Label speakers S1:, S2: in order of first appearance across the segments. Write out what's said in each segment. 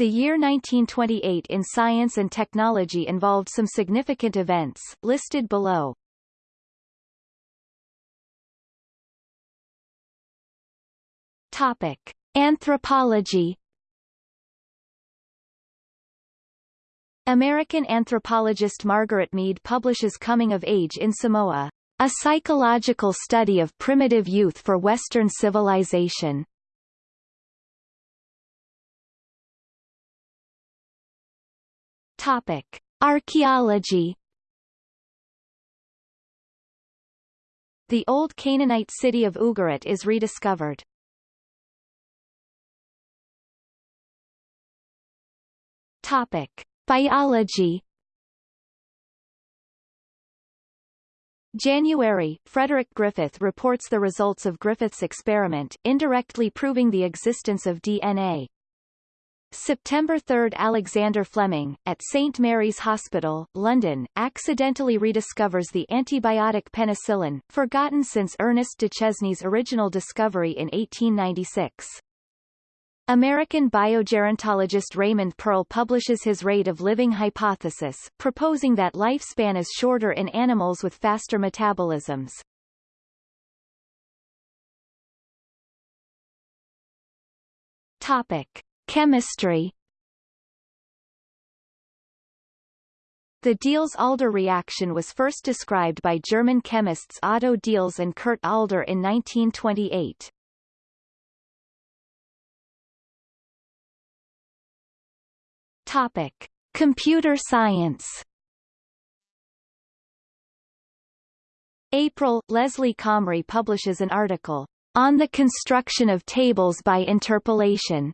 S1: The year 1928 in science and technology involved some significant events, listed below. Topic. Anthropology American anthropologist Margaret Mead publishes Coming of Age in Samoa, a psychological study of primitive youth for Western civilization. Topic: Archaeology. The old Canaanite city of Ugarit is rediscovered. Topic: Biology. January, Frederick Griffith reports the results of Griffith's experiment, indirectly proving the existence of DNA. September 3 Alexander Fleming, at St. Mary's Hospital, London, accidentally rediscovers the antibiotic penicillin, forgotten since Ernest Duchesne's original discovery in 1896. American biogerontologist Raymond Pearl publishes his rate of living hypothesis, proposing that lifespan is shorter in animals with faster metabolisms. Topic. Chemistry The Diels-Alder reaction was first described by German chemists Otto Diels and Kurt Alder in 1928. Topic: Computer science. April, Leslie Comrie publishes an article on the construction of tables by interpolation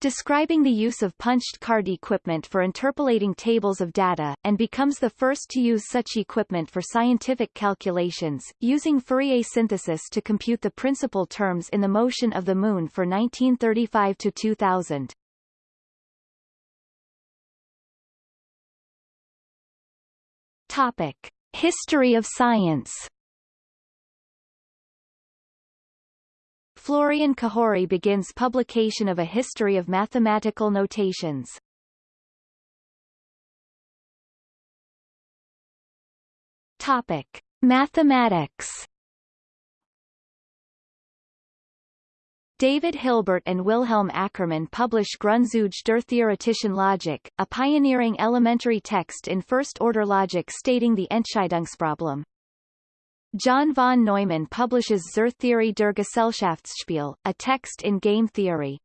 S1: describing the use of punched card equipment for interpolating tables of data, and becomes the first to use such equipment for scientific calculations, using Fourier synthesis to compute the principal terms in the motion of the Moon for 1935 to 2000. Topic. History of science Florian Cajori begins publication of a history of mathematical notations. Topic: Mathematics. David Hilbert and Wilhelm Ackermann publish Grundzüge der theoretischen Logik, a pioneering elementary text in first-order logic stating the Entscheidungsproblem. John von Neumann publishes Zur Theorie der Gesellschaftsspiel, a text in game theory.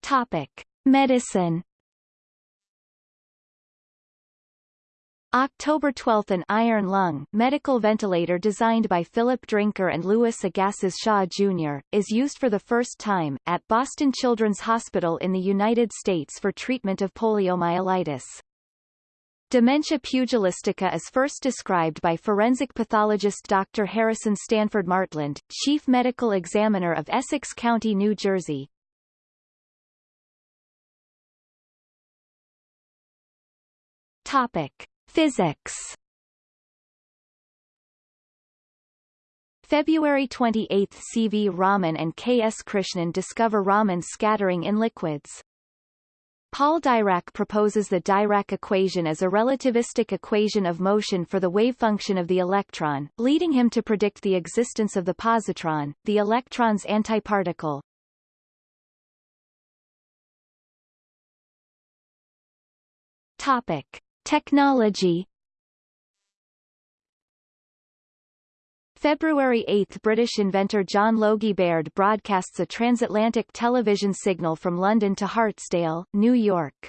S1: Topic: Medicine. October 12 An iron lung medical ventilator designed by Philip Drinker and Louis Agassiz Shaw Jr., is used for the first time, at Boston Children's Hospital in the United States for treatment of poliomyelitis. Dementia pugilistica is first described by forensic pathologist Dr. Harrison Stanford Martland, chief medical examiner of Essex County, New Jersey. Topic: Physics. February 28 C. V. Raman and K. S. Krishnan discover Raman scattering in liquids. Paul Dirac proposes the Dirac equation as a relativistic equation of motion for the wave function of the electron, leading him to predict the existence of the positron, the electron's antiparticle. Topic: Technology February 8 – British inventor John Logie Baird broadcasts a transatlantic television signal from London to Hartsdale, New York.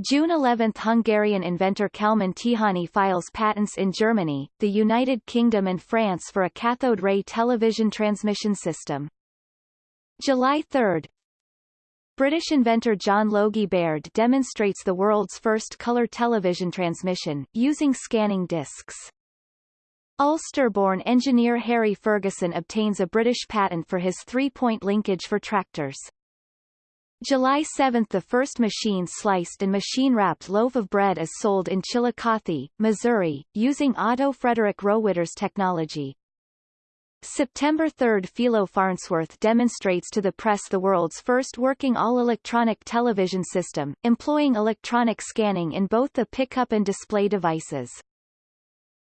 S1: June 11 – Hungarian inventor Kalman Tihany files patents in Germany, the United Kingdom and France for a cathode ray television transmission system. July 3 British inventor John Logie Baird demonstrates the world's first color television transmission, using scanning discs. Ulster-born engineer Harry Ferguson obtains a British patent for his three-point linkage for tractors. July 7 – The first machine-sliced and machine-wrapped loaf of bread is sold in Chillicothe, Missouri, using Otto Frederick Rohwedder's technology. September 3 Philo Farnsworth demonstrates to the press the world's first working all-electronic television system, employing electronic scanning in both the pickup and display devices.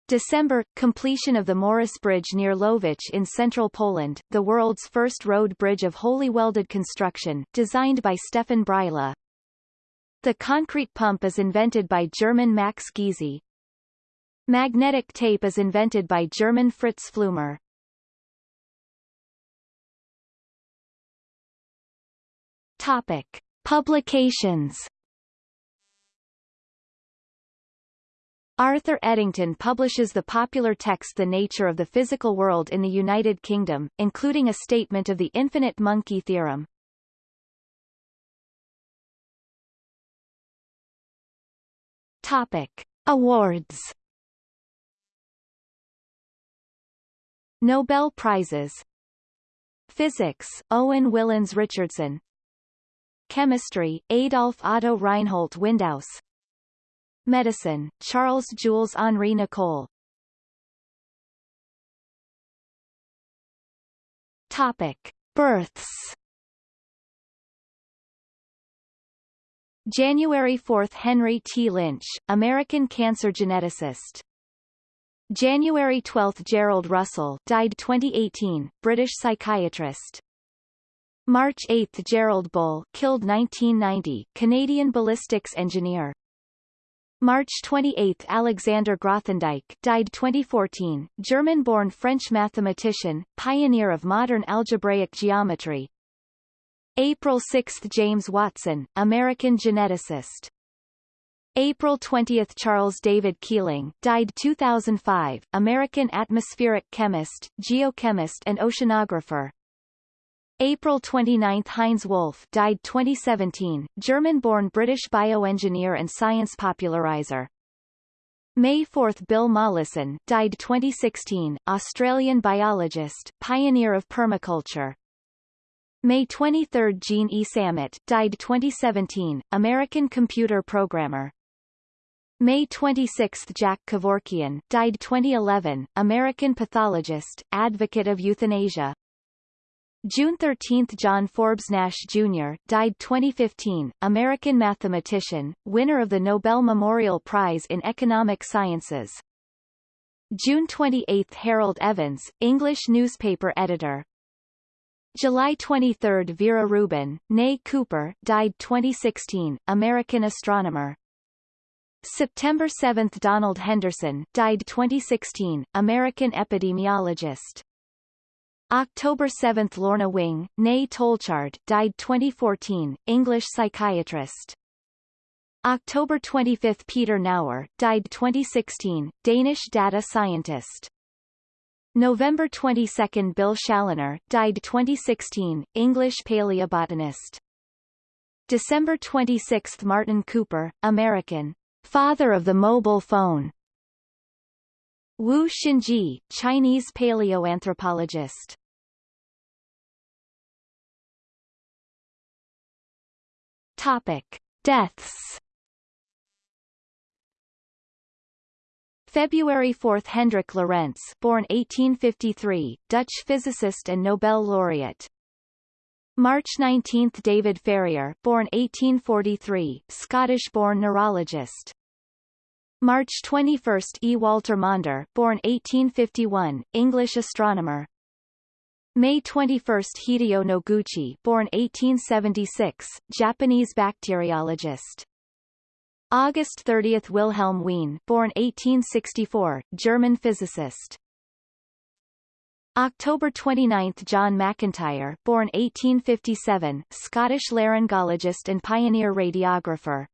S1: December – Completion of the Morris Bridge near Łowicz in central Poland, the world's first road bridge of wholly welded construction, designed by Stefan Bryla. The concrete pump is invented by German Max Giese. Magnetic tape is invented by German Fritz Pfleumer. Topic. Publications Arthur Eddington publishes the popular text The Nature of the Physical World in the United Kingdom, including a statement of the infinite monkey theorem. Topic. Awards Nobel Prizes Physics, Owen Willans Richardson Chemistry, Adolf Otto Reinhold Windaus Medicine, Charles Jules Henri Nicolle Topic. Births January 4 Henry T. Lynch, American cancer geneticist. January 12 Gerald Russell died 2018, British psychiatrist. March 8 Gerald Bull killed 1990, Canadian ballistics engineer. March 28 Alexander Grothendieck died 2014, German-born French mathematician, pioneer of modern algebraic geometry. April 6 James Watson, American geneticist. April 20 Charles David Keeling died 2005, American atmospheric chemist, geochemist and oceanographer. April 29 Heinz Wolff died 2017, German-born British bioengineer and science popularizer. May 4 Bill Mollison died 2016, Australian biologist, pioneer of permaculture. May 23 Jean E. Sammet died 2017, American computer programmer. May 26 Jack Kevorkian died 2011, American pathologist, advocate of euthanasia. June 13 John Forbes Nash, Jr., died 2015, American mathematician, winner of the Nobel Memorial Prize in Economic Sciences. June 28 Harold Evans, English newspaper editor. July 23 Vera Rubin, née Cooper, died 2016, American astronomer. September 7 Donald Henderson, died 2016, American epidemiologist. October 7 Lorna Wing, née Tolchard, died 2014, English psychiatrist. October 25 Peter Naur, died 2016, Danish data scientist. November 22 Bill Chaloner, died 2016, English paleobotanist. December 26 Martin Cooper, American, father of the mobile phone. Wu Xinzhi, Chinese paleoanthropologist. Topic: Deaths. February 4 Hendrik Lorentz born 1853, Dutch physicist and Nobel laureate. March 19 David Ferrier born 1843, Scottish-born neurologist. March 21 E. Walter Maunder born 1851, English astronomer. May 21 Hideyo Noguchi born 1876, Japanese bacteriologist. August 30 Wilhelm Wien born 1864, German physicist. October 29 John Macintyre born 1857, Scottish laryngologist and pioneer radiographer.